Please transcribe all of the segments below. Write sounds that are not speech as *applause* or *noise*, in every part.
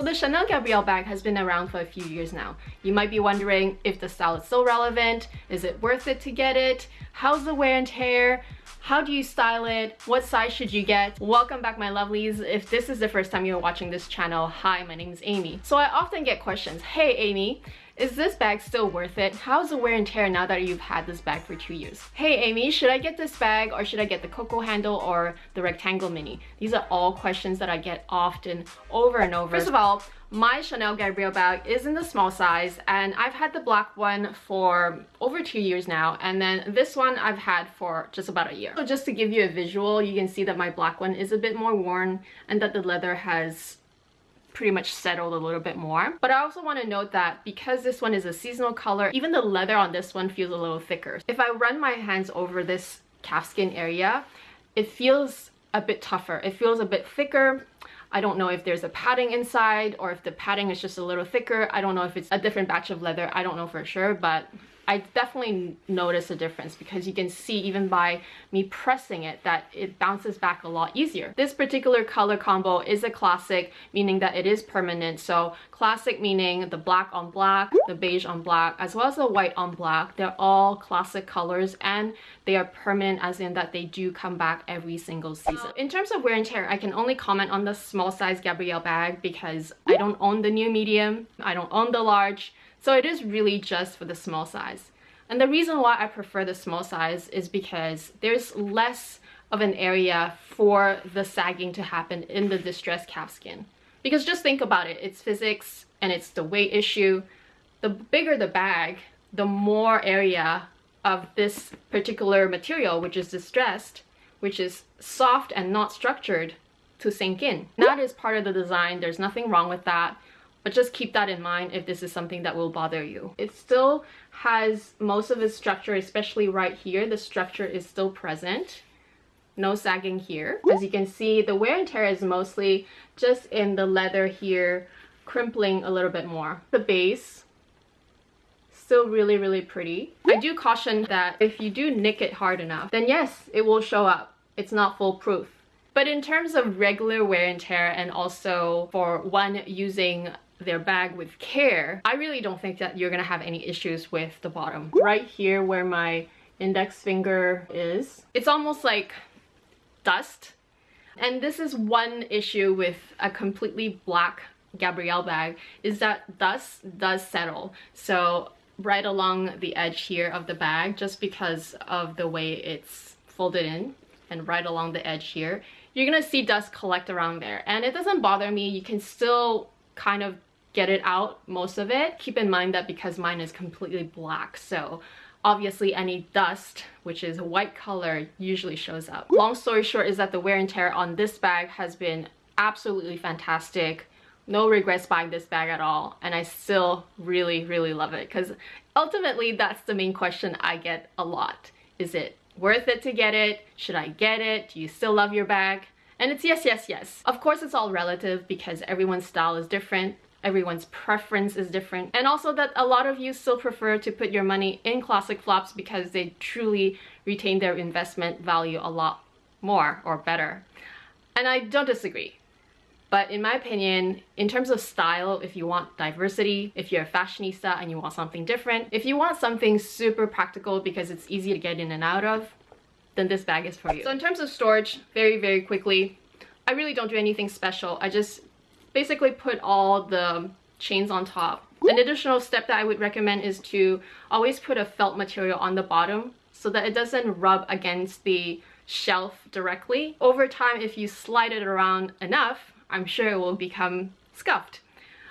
The Chanel Gabrielle bag has been around for a few years now. You might be wondering if the style is still relevant, is it worth it to get it, how's the wear and tear, how do you style it? What size should you get? Welcome back my lovelies. If this is the first time you're watching this channel, hi, my name is Amy. So I often get questions, hey Amy, is this bag still worth it? How's the wear and tear now that you've had this bag for two years? Hey Amy, should I get this bag or should I get the Coco handle or the rectangle mini? These are all questions that I get often over and over. First of all, my Chanel Gabrielle bag is in the small size and I've had the black one for over two years now and then this one I've had for just about a year. So just to give you a visual, you can see that my black one is a bit more worn and that the leather has pretty much settled a little bit more. But I also want to note that because this one is a seasonal color, even the leather on this one feels a little thicker. If I run my hands over this calfskin area, it feels a bit tougher. It feels a bit thicker. I don't know if there's a padding inside or if the padding is just a little thicker. I don't know if it's a different batch of leather. I don't know for sure, but I definitely notice a difference because you can see even by me pressing it that it bounces back a lot easier. This particular color combo is a classic, meaning that it is permanent. So classic meaning the black on black, the beige on black, as well as the white on black. They're all classic colors and they are permanent as in that they do come back every single season. In terms of wear and tear, I can only comment on the small size Gabrielle bag because I don't own the new medium, I don't own the large, so it is really just for the small size. And the reason why I prefer the small size is because there's less of an area for the sagging to happen in the distressed calf skin. Because just think about it, it's physics and it's the weight issue. The bigger the bag, the more area of this particular material, which is distressed, which is soft and not structured, to sink in. That is part of the design, there's nothing wrong with that but just keep that in mind if this is something that will bother you. It still has most of its structure, especially right here, the structure is still present. No sagging here. As you can see, the wear and tear is mostly just in the leather here, crimpling a little bit more. The base, still really, really pretty. I do caution that if you do nick it hard enough, then yes, it will show up. It's not foolproof. But in terms of regular wear and tear and also for one using their bag with care, I really don't think that you're gonna have any issues with the bottom. Right here where my index finger is, it's almost like dust. And this is one issue with a completely black Gabrielle bag is that dust does settle. So right along the edge here of the bag, just because of the way it's folded in and right along the edge here, you're gonna see dust collect around there. And it doesn't bother me. You can still kind of get it out, most of it. Keep in mind that because mine is completely black, so obviously any dust, which is a white color, usually shows up. Long story short is that the wear and tear on this bag has been absolutely fantastic. No regrets buying this bag at all, and I still really, really love it because ultimately that's the main question I get a lot. Is it worth it to get it? Should I get it? Do you still love your bag? And it's yes, yes, yes. Of course, it's all relative because everyone's style is different everyone's preference is different and also that a lot of you still prefer to put your money in classic flaps because they truly retain their investment value a lot more or better and I don't disagree but in my opinion, in terms of style, if you want diversity, if you're a fashionista and you want something different, if you want something super practical because it's easy to get in and out of, then this bag is for you. So in terms of storage, very, very quickly, I really don't do anything special. I just basically put all the chains on top. An additional step that I would recommend is to always put a felt material on the bottom so that it doesn't rub against the shelf directly. Over time, if you slide it around enough, I'm sure it will become scuffed.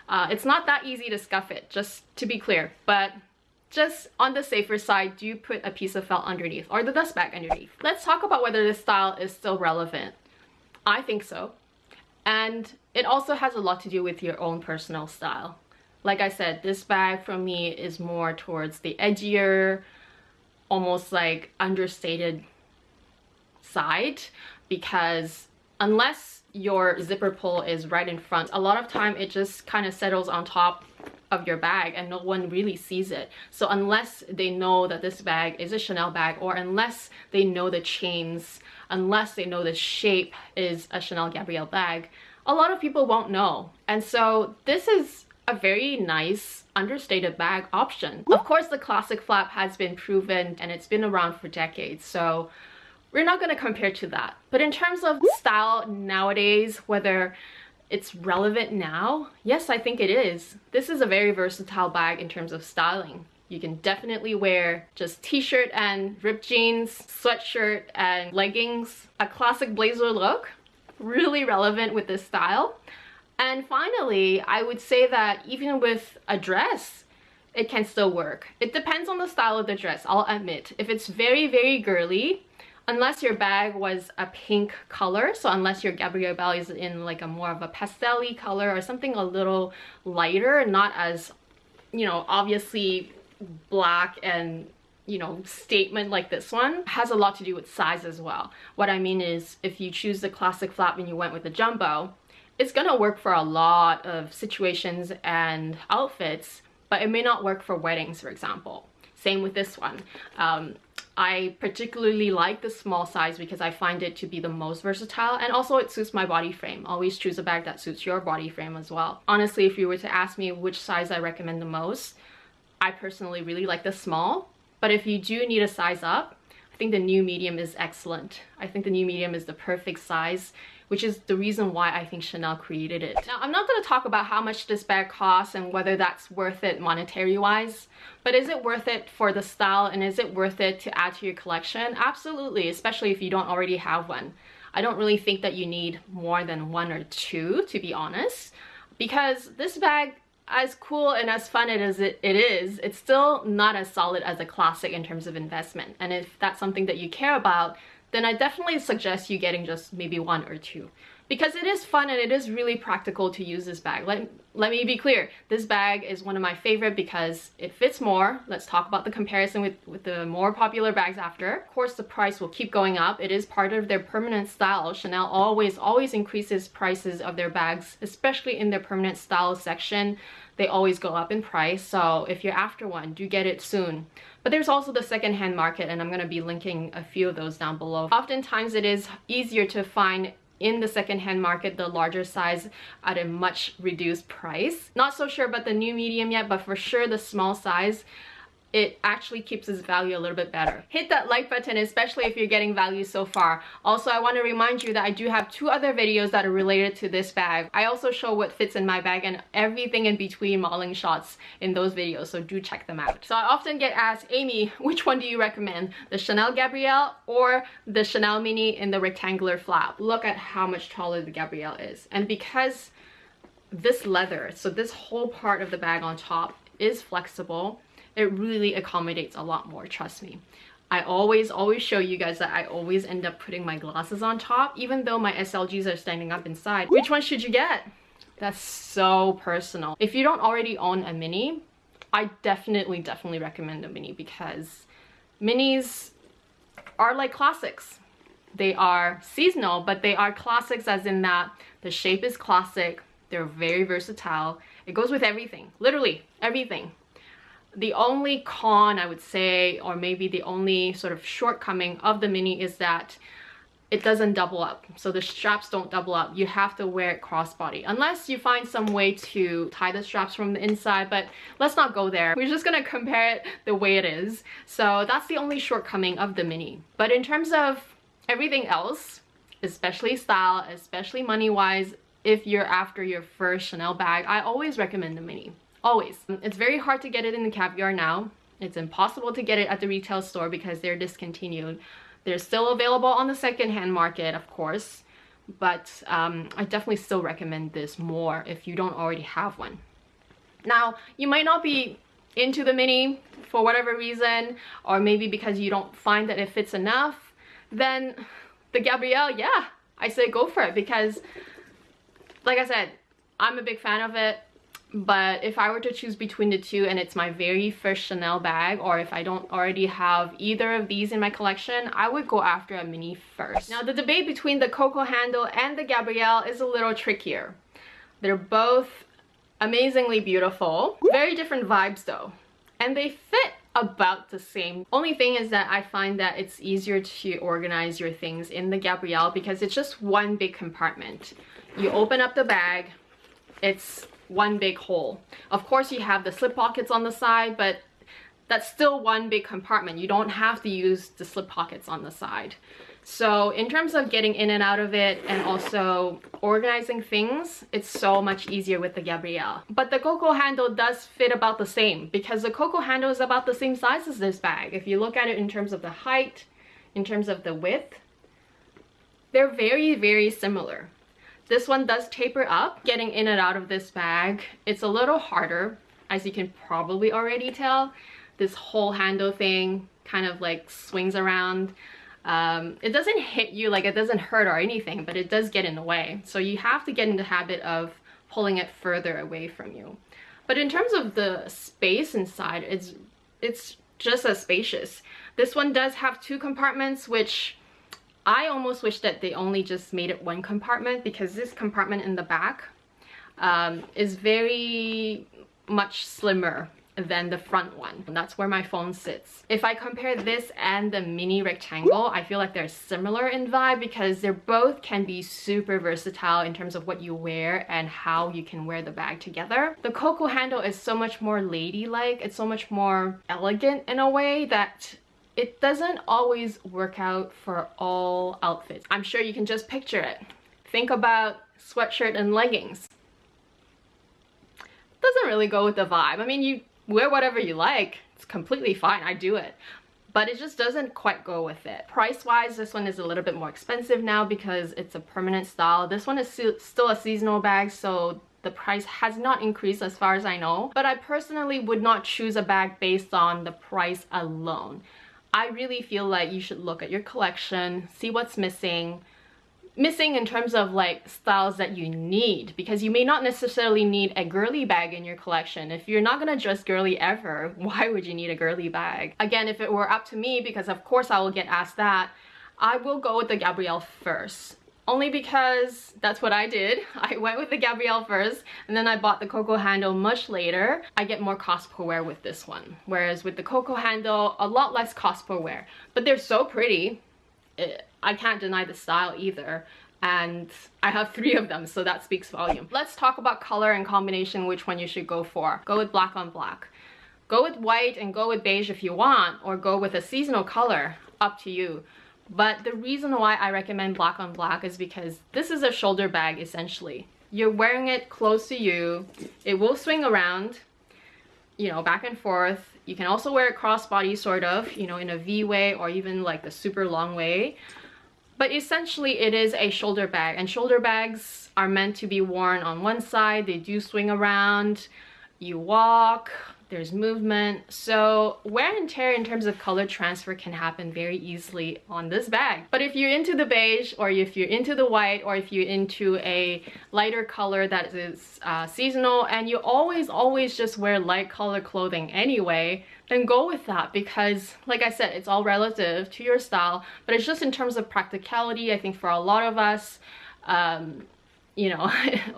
Uh, it's not that easy to scuff it, just to be clear, but just on the safer side, do you put a piece of felt underneath or the dust bag underneath. Let's talk about whether this style is still relevant. I think so. And it also has a lot to do with your own personal style. Like I said, this bag for me is more towards the edgier, almost like understated side because unless your zipper pull is right in front, a lot of time it just kind of settles on top of your bag and no one really sees it. So unless they know that this bag is a Chanel bag or unless they know the chains, unless they know the shape is a Chanel Gabrielle bag, a lot of people won't know. And so this is a very nice understated bag option. Of course, the classic flap has been proven and it's been around for decades. So we're not going to compare to that. But in terms of style nowadays, whether it's relevant now, yes, I think it is. This is a very versatile bag in terms of styling. You can definitely wear just t-shirt and ripped jeans, sweatshirt and leggings, a classic blazer look, really relevant with this style. And finally, I would say that even with a dress, it can still work. It depends on the style of the dress, I'll admit. If it's very, very girly, unless your bag was a pink color, so unless your Gabrielle Bell is in like a more of a pastel color or something a little lighter, not as, you know, obviously black and you know statement like this one has a lot to do with size as well. What i mean is if you choose the classic flap and you went with the jumbo it's gonna work for a lot of situations and outfits but it may not work for weddings for example. Same with this one. Um, I particularly like the small size because I find it to be the most versatile and also it suits my body frame. Always choose a bag that suits your body frame as well. Honestly, if you were to ask me which size I recommend the most, I personally really like the small, but if you do need a size up, I think the new medium is excellent. I think the new medium is the perfect size, which is the reason why I think Chanel created it. Now, I'm not going to talk about how much this bag costs and whether that's worth it monetary wise, but is it worth it for the style and is it worth it to add to your collection? Absolutely, especially if you don't already have one. I don't really think that you need more than one or two, to be honest, because this bag as cool and as fun as it, it is, it's still not as solid as a classic in terms of investment. And if that's something that you care about, then I definitely suggest you getting just maybe one or two because it is fun and it is really practical to use this bag. Let, let me be clear, this bag is one of my favorite because it fits more. Let's talk about the comparison with, with the more popular bags after. Of course, the price will keep going up. It is part of their permanent style. Chanel always, always increases prices of their bags, especially in their permanent style section. They always go up in price, so if you're after one, do get it soon. But there's also the secondhand market and I'm going to be linking a few of those down below. Oftentimes it is easier to find in the secondhand market the larger size at a much reduced price. Not so sure about the new medium yet, but for sure the small size it actually keeps its value a little bit better. Hit that like button, especially if you're getting value so far. Also, I want to remind you that I do have two other videos that are related to this bag. I also show what fits in my bag and everything in between modeling shots in those videos, so do check them out. So I often get asked, Amy, which one do you recommend? The Chanel Gabrielle or the Chanel Mini in the rectangular flap? Look at how much taller the Gabrielle is. And because this leather, so this whole part of the bag on top is flexible, it really accommodates a lot more, trust me. I always, always show you guys that I always end up putting my glasses on top, even though my SLGs are standing up inside. Which one should you get? That's so personal. If you don't already own a mini, I definitely, definitely recommend a mini because minis are like classics. They are seasonal, but they are classics as in that the shape is classic, they're very versatile, it goes with everything, literally everything the only con I would say, or maybe the only sort of shortcoming of the mini is that it doesn't double up. So the straps don't double up. You have to wear it crossbody unless you find some way to tie the straps from the inside, but let's not go there. We're just gonna *laughs* compare it the way it is. So that's the only shortcoming of the mini. But in terms of everything else, especially style, especially money-wise, if you're after your first Chanel bag, I always recommend the mini always. It's very hard to get it in the caviar now. It's impossible to get it at the retail store because they're discontinued. They're still available on the secondhand market, of course, but um, I definitely still recommend this more if you don't already have one. Now, you might not be into the mini for whatever reason, or maybe because you don't find that it fits enough, then the Gabrielle, yeah, I say go for it because, like I said, I'm a big fan of it but if I were to choose between the two and it's my very first Chanel bag or if I don't already have either of these in my collection, I would go after a mini first. Now the debate between the Coco handle and the Gabrielle is a little trickier. They're both amazingly beautiful, very different vibes though, and they fit about the same. Only thing is that I find that it's easier to organize your things in the Gabrielle because it's just one big compartment you open up the bag, it's one big hole. Of course you have the slip pockets on the side, but that's still one big compartment. You don't have to use the slip pockets on the side. So in terms of getting in and out of it and also organizing things, it's so much easier with the Gabrielle. But the Coco handle does fit about the same because the Coco handle is about the same size as this bag. If you look at it in terms of the height, in terms of the width, they're very, very similar. This one does taper up. Getting in and out of this bag, it's a little harder, as you can probably already tell. This whole handle thing kind of like swings around. Um, it doesn't hit you, like it doesn't hurt or anything, but it does get in the way. So you have to get in the habit of pulling it further away from you. But in terms of the space inside, it's, it's just as spacious. This one does have two compartments, which I almost wish that they only just made it one compartment because this compartment in the back um, is very much slimmer than the front one. That's where my phone sits. If I compare this and the mini rectangle, I feel like they're similar in vibe because they're both can be super versatile in terms of what you wear and how you can wear the bag together. The Coco handle is so much more ladylike. It's so much more elegant in a way that it doesn't always work out for all outfits. I'm sure you can just picture it. Think about sweatshirt and leggings. Doesn't really go with the vibe. I mean, you wear whatever you like. It's completely fine. I do it. But it just doesn't quite go with it. Price-wise, this one is a little bit more expensive now because it's a permanent style. This one is still a seasonal bag, so the price has not increased as far as I know. But I personally would not choose a bag based on the price alone. I really feel like you should look at your collection, see what's missing, missing in terms of like styles that you need because you may not necessarily need a girly bag in your collection. If you're not gonna dress girly ever, *laughs* why would you need a girly bag? Again, if it were up to me, because of course I will get asked that, I will go with the Gabrielle first. Only because that's what I did. *laughs* I went with the Gabrielle first and then I bought the Coco handle much later. I get more cost per wear with this one. Whereas with the Coco handle, a lot less cost per wear. But they're so pretty. It, I can't deny the style either and I have three of them so that speaks volume. Let's talk about color and combination which one you should go for. Go with black on black. Go with white and go with beige if you want or go with a seasonal color, up to you. But the reason why I recommend black on black is because this is a shoulder bag essentially. You're wearing it close to you, it will swing around, you know, back and forth. You can also wear it crossbody sort of, you know, in a V way or even like the super long way. But essentially it is a shoulder bag and shoulder bags are meant to be worn on one side. They do swing around. You walk, there's movement. So wear and tear in terms of color transfer can happen very easily on this bag. But if you're into the beige or if you're into the white or if you're into a lighter color that is uh, seasonal and you always, always just wear light color clothing anyway, then go with that because like I said, it's all relative to your style, but it's just in terms of practicality, I think for a lot of us, um, you know,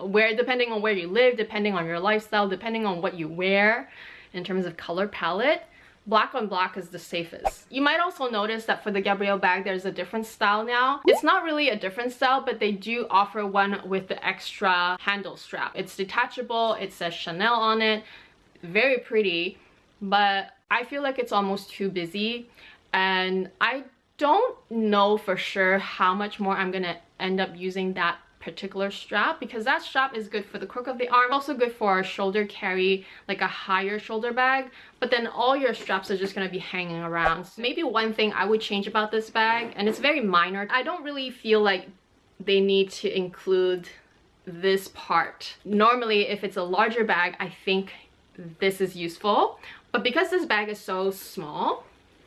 *laughs* where depending on where you live, depending on your lifestyle, depending on what you wear, in terms of color palette black on black is the safest. You might also notice that for the Gabrielle bag, there's a different style now. It's not really a different style, but they do offer one with the extra handle strap. It's detachable, it says Chanel on it, very pretty, but I feel like it's almost too busy and I don't know for sure how much more I'm gonna end up using that particular strap because that strap is good for the crook of the arm also good for a shoulder carry like a higher shoulder bag but then all your straps are just going to be hanging around. So maybe one thing i would change about this bag and it's very minor i don't really feel like they need to include this part. Normally if it's a larger bag i think this is useful but because this bag is so small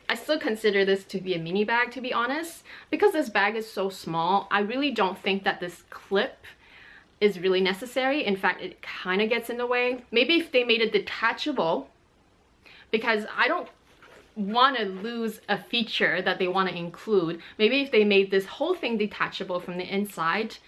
I still consider this to be a mini bag to be honest. Because this bag is so small, I really don't think that this clip is really necessary. In fact, it kind of gets in the way. Maybe if they made it detachable, because I don't want to lose a feature that they want to include. Maybe if they made this whole thing detachable from the inside,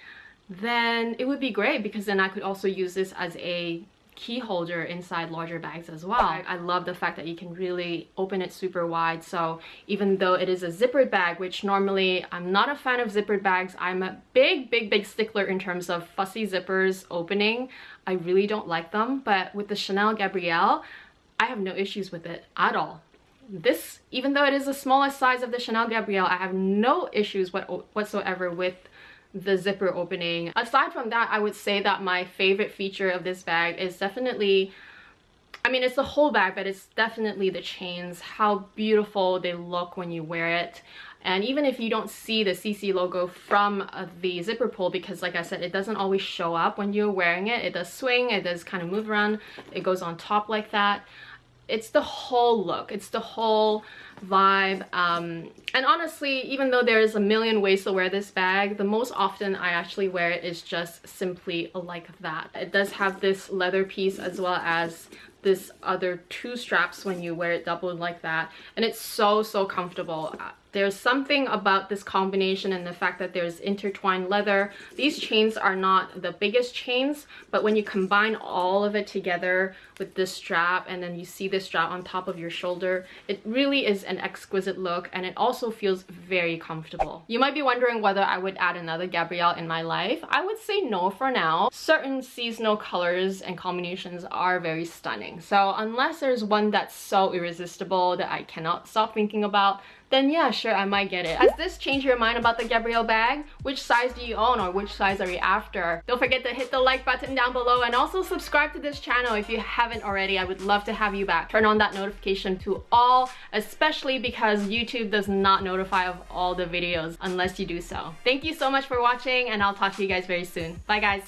then it would be great because then I could also use this as a key holder inside larger bags as well. I, I love the fact that you can really open it super wide. So even though it is a zippered bag, which normally I'm not a fan of zippered bags, I'm a big, big, big stickler in terms of fussy zippers opening. I really don't like them. But with the Chanel Gabrielle, I have no issues with it at all this even though it is the smallest size of the Chanel Gabrielle I have no issues what, whatsoever with the zipper opening. Aside from that, I would say that my favorite feature of this bag is definitely I mean, it's the whole bag, but it's definitely the chains, how beautiful they look when you wear it. And even if you don't see the CC logo from uh, the zipper pull, because like I said, it doesn't always show up when you're wearing it. It does swing, it does kind of move around, it goes on top like that it's the whole look it's the whole vibe um, and honestly even though there's a million ways to wear this bag the most often I actually wear it is just simply like that. It does have this leather piece as well as this other two straps when you wear it doubled like that and it's so so comfortable there's something about this combination and the fact that there's intertwined leather. These chains are not the biggest chains, but when you combine all of it together with this strap and then you see this strap on top of your shoulder, it really is an exquisite look and it also feels very comfortable. You might be wondering whether I would add another Gabrielle in my life. I would say no for now. Certain seasonal colors and combinations are very stunning. So unless there's one that's so irresistible that I cannot stop thinking about, then yeah, sure, I might get it. Has this changed your mind about the Gabrielle bag? Which size do you own or which size are you after? Don't forget to hit the like button down below and also subscribe to this channel if you haven't already. I would love to have you back. Turn on that notification to all, especially because YouTube does not notify of all the videos unless you do so. Thank you so much for watching and I'll talk to you guys very soon. Bye guys!